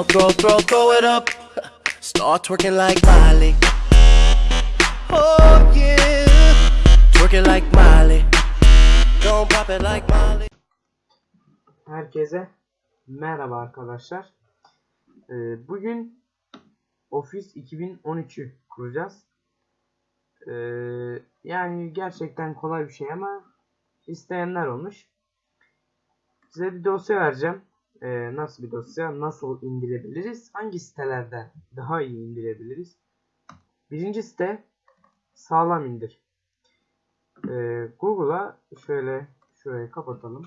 Throw, throw, throw it up. Start twerking like Miley. Oh yeah. Twerking like Miley. Don't pop it like Miley. Herkese merhaba arkadaşlar. Ee, bugün Office 2013'ü kuracağız. Ee, yani gerçekten kolay bir şey ama isteyenler olmuş. Size bir dosya vereceğim. Ee, nasıl bir dosya? Nasıl indirebiliriz? Hangi sitelerden daha iyi indirebiliriz? Birinci site sağlam indir. Ee, Google'a şöyle şurayı kapatalım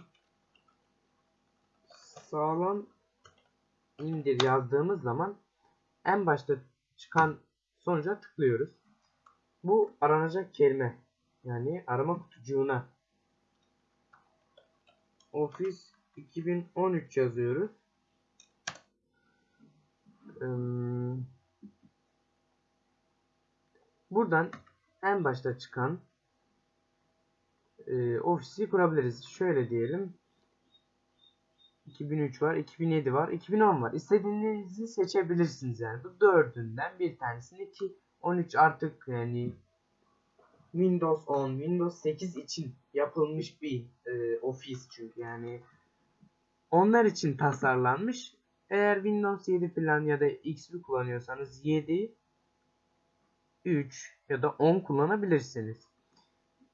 sağlam indir yazdığımız zaman en başta çıkan sonuca tıklıyoruz. Bu aranacak kelime. Yani arama kutucuğuna Office 2013 yazıyoruz. Hmm. Buradan en başta çıkan e, ofisi kurabiliriz. Şöyle diyelim. 2003 var, 2007 var, 2010 var. İstediğinizi seçebilirsiniz yani. Bu dördünden bir tanesini ki 13 artık yani Windows 10, Windows 8 için yapılmış bir e, ofis çünkü yani onlar için tasarlanmış. Eğer Windows 7 falan ya da XP kullanıyorsanız 7, 3 ya da 10 kullanabilirsiniz.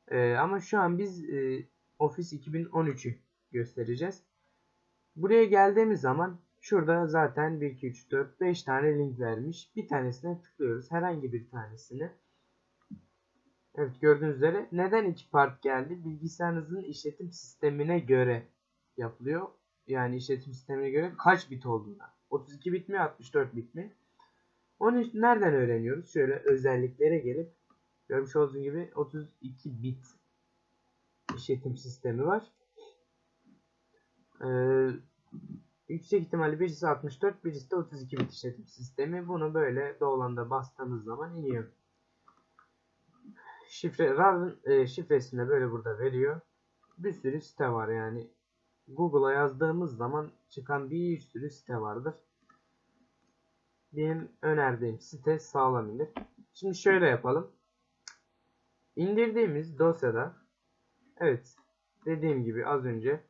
E, ama şu an biz e, Office 2013'ü göstereceğiz. Buraya geldiğimiz zaman şurada zaten 1, 2, 3, 4, 5 tane link vermiş. Bir tanesine tıklıyoruz. Herhangi bir tanesini. Evet gördüğünüz üzere neden iki part geldi? Bilgisayarınızın işletim sistemine göre yapılıyor. Yani işletim sistemine göre kaç bit olduğuna. 32 bit mi 64 bit mi? Onu nereden öğreniyoruz? Şöyle özelliklere gelip görmüş olduğunuz gibi 32 bit işletim sistemi var. Ee, yüksek ihtimalle birisi 64, birisi de 32 bit işletim sistemi. Bunu böyle doğalanda bastığımız zaman iniyor. Şifre, RAR'ın e, şifresini de böyle burada veriyor. Bir sürü site var yani. Google'a yazdığımız zaman çıkan bir sürü site vardır. Benim önerdiğim site sağlam. Şimdi şöyle yapalım. İndirdiğimiz dosyada evet dediğim gibi az önce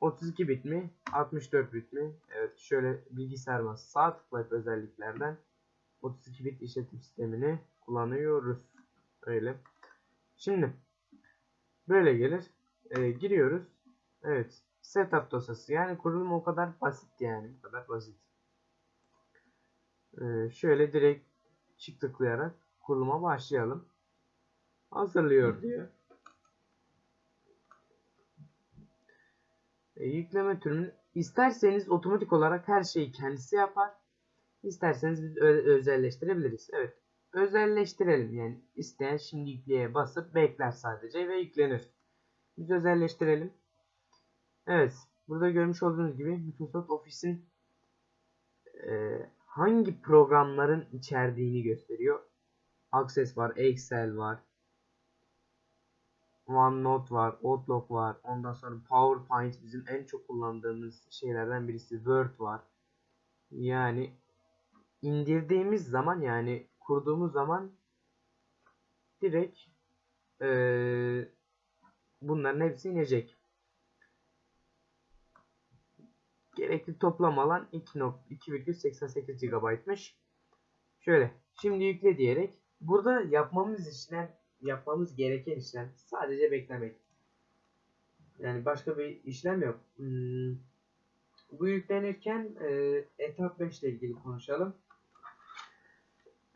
32 bit mi? 64 bit mi? Evet şöyle bilgisayar masası sağ tıklayıp özelliklerden 32 bit işletim sistemini kullanıyoruz. Öyle. Şimdi böyle gelir. Ee, giriyoruz. Evet. Setup dosyası. Yani kurulum o kadar basit yani. Bu kadar basit. Ee, şöyle direkt çift tıklayarak kuruluma başlayalım. Hazırlıyor diyor. E, yükleme türünü isterseniz otomatik olarak her şeyi kendisi yapar. İsterseniz biz özelleştirebiliriz. Evet. Özelleştirelim yani isteyen şimdi yükleye basıp bekler sadece ve yüklenir. Biz özelleştirelim. Evet. Burada görmüş olduğunuz gibi Microsoft Office'in e, hangi programların içerdiğini gösteriyor. Access var, Excel var, OneNote var, Outlook var. Ondan sonra PowerPoint bizim en çok kullandığımız şeylerden birisi. Word var. Yani indirdiğimiz zaman yani kurduğumuz zaman direkt ee, bunların hepsi inecek. Gerekli toplam alan 2.88 GB'mış. Şöyle şimdi yükle diyerek burada yapmamız işlem yapmamız gereken işlem sadece beklemek. Yani başka bir işlem yok. Hmm. Bu yüklenirken e, etap 5 ile ilgili konuşalım.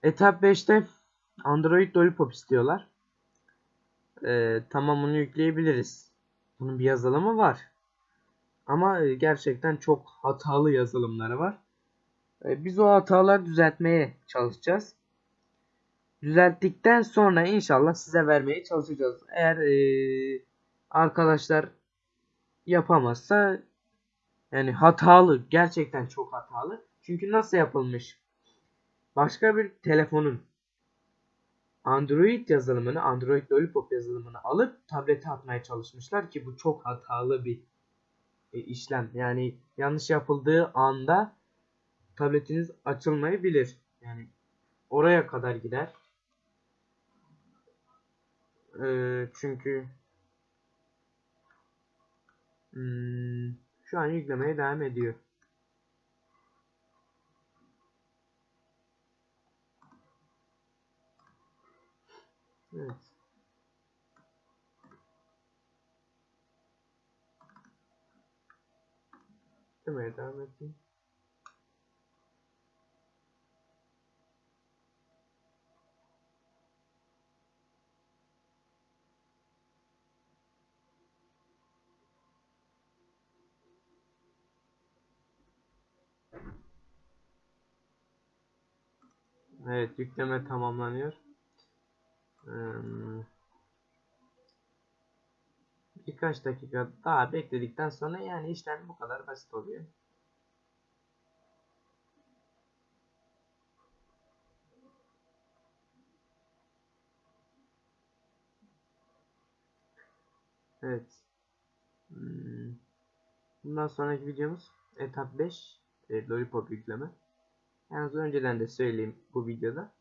Etap 5'te Android Lollipop istiyorlar. E, tamam bunu yükleyebiliriz. Bunun bir yazılımı var. Ama e, gerçekten çok hatalı yazılımları var. E, biz o hataları düzeltmeye çalışacağız düzelttikten sonra inşallah size vermeye çalışacağız. Eğer e, arkadaşlar yapamazsa yani hatalı gerçekten çok hatalı. Çünkü nasıl yapılmış? Başka bir telefonun Android yazılımını, Android Lollipop yazılımını alıp tablete atmaya çalışmışlar ki bu çok hatalı bir işlem. Yani yanlış yapıldığı anda tabletiniz açılmayabilir. Yani oraya kadar gider. Ee, çünkü hmm, şu an yüklemeye devam ediyor. Evet. Devam edeyim. Evet yükleme tamamlanıyor. Birkaç dakika daha bekledikten sonra yani işlem bu kadar basit oluyor. Evet. Hmm. Bundan sonraki videomuz etap 5 e, Lollipop yükleme. Yalnız önceden de söyleyeyim bu videoda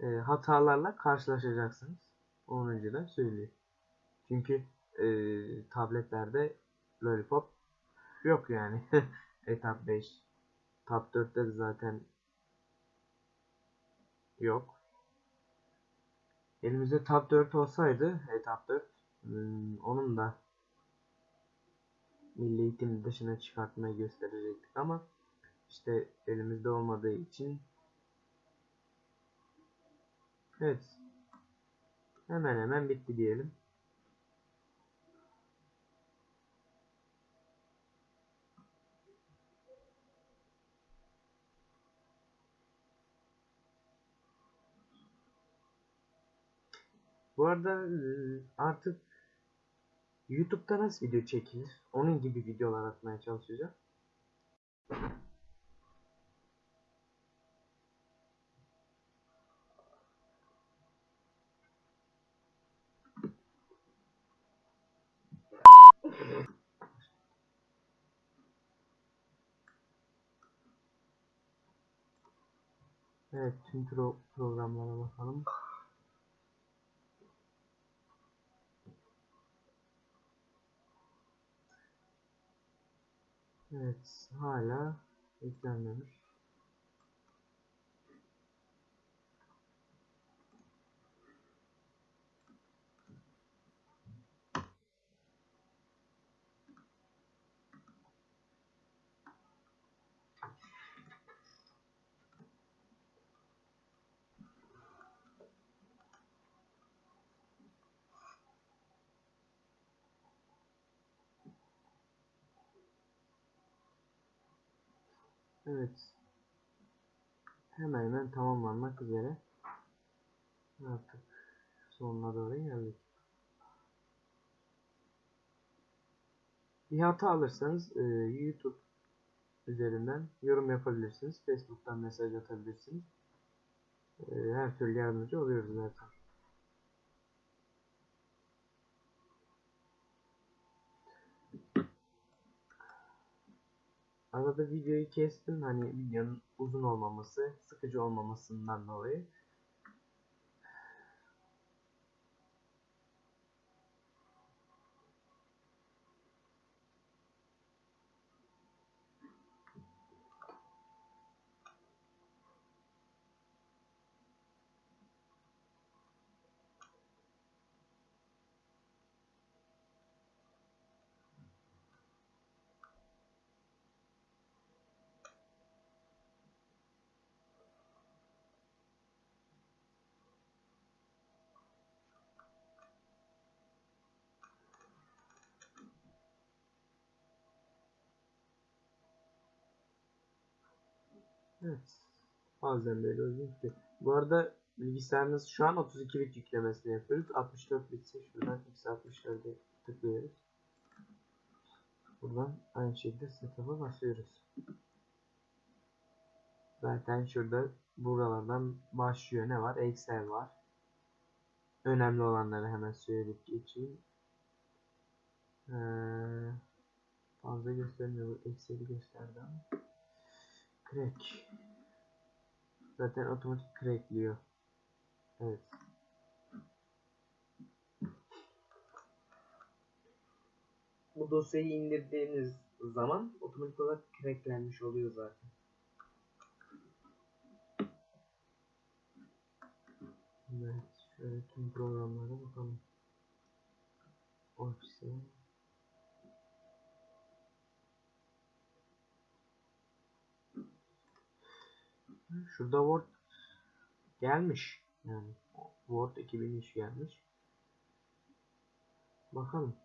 e, hatalarla karşılaşacaksınız. Onu önceden söyleyeyim. Çünkü e, tabletlerde Lollipop yok yani. Etap 5. Tab 4'te de zaten yok. Elimizde Tab 4 olsaydı Etap 4 hmm, onun da milli eğitim dışına çıkartmayı gösterecektik ama işte elimizde olmadığı için evet hemen hemen bitti diyelim. Bu arada e, artık YouTube'da nasıl video çekilir? Onun gibi videolar atmaya çalışacağım. Evet, tüm pro programlara bakalım. Evet, hala yüklenmemiş. Evet. Hemen hemen tamamlanmak üzere. Artık sonuna doğru geldik. Bir hata alırsanız e, YouTube üzerinden yorum yapabilirsiniz. Facebook'tan mesaj atabilirsiniz. E, her türlü yardımcı oluyoruz zaten. Arada videoyu kestim hani videonun uzun olmaması, sıkıcı olmamasından dolayı. Evet. Bazen böyle ki. Bu arada bilgisayarınız şu an 32 bit yüklemesini yapıyoruz. 64 bitse şuradan x64'e tıklıyoruz. Buradan aynı şekilde setup'a basıyoruz. Zaten şurada buralardan başlıyor. Ne var? Excel var. Önemli olanları hemen söyleyip geçeyim. Ee, fazla göstermiyor. Excel'i gösterdi ama. Crack. Zaten otomatik crackliyor. Evet. Bu dosyayı indirdiğiniz zaman otomatik olarak cracklenmiş oluyor zaten. Evet, şöyle tüm programlara bakalım. Office. Şurada Word gelmiş. Yani Word 2003 gelmiş. Bakalım.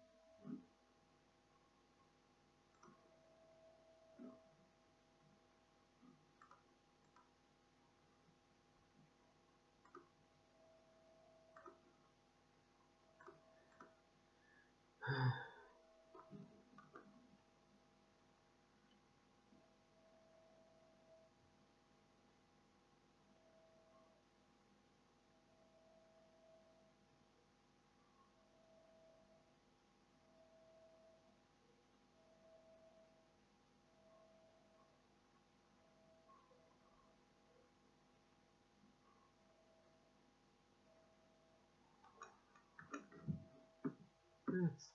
Evet.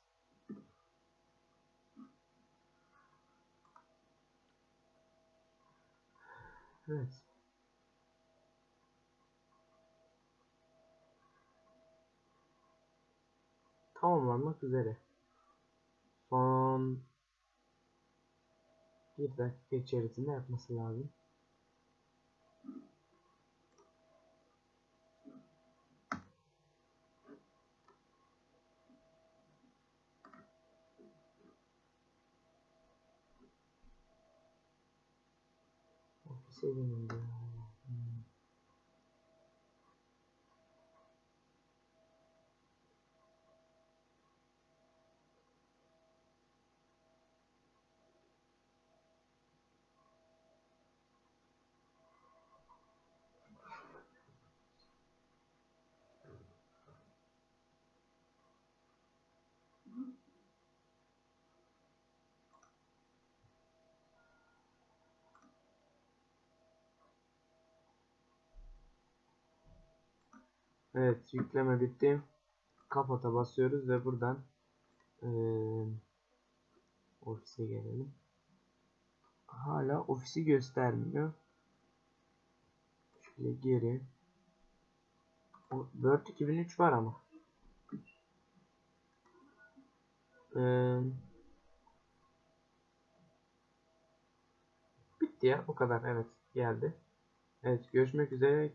Evet. Tamamlanmak üzere. Son bir dakika içerisinde yapması lazım. Ofise dönüldü. Evet yükleme bitti. Kapata basıyoruz ve buradan eee, ofise gelelim. Hala ofisi göstermiyor. Şöyle geri. O, Word 2003 var ama. Eee, bitti ya bu kadar evet geldi. Evet görüşmek üzere.